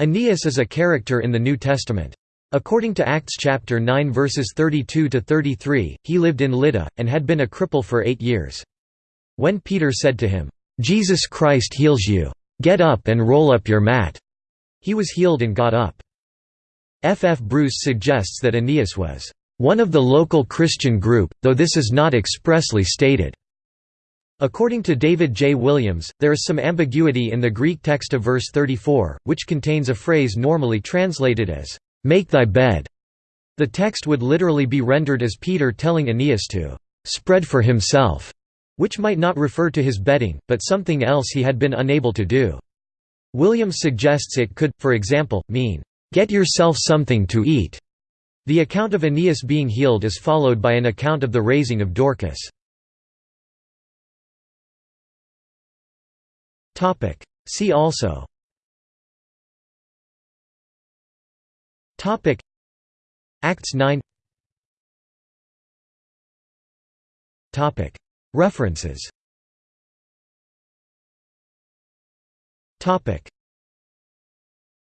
Aeneas is a character in the New Testament. According to Acts chapter 9 verses 32 to 33, he lived in Lydda and had been a cripple for 8 years. When Peter said to him, "Jesus Christ heals you. Get up and roll up your mat." He was healed and got up. F. F. Bruce suggests that Aeneas was one of the local Christian group, though this is not expressly stated. According to David J. Williams, there is some ambiguity in the Greek text of verse 34, which contains a phrase normally translated as, "'Make thy bed'". The text would literally be rendered as Peter telling Aeneas to "'spread for himself'", which might not refer to his bedding, but something else he had been unable to do. Williams suggests it could, for example, mean, "'Get yourself something to eat'". The account of Aeneas being healed is followed by an account of the raising of Dorcas. Topic. See also. Topic. Acts 9. Topic. References. Topic.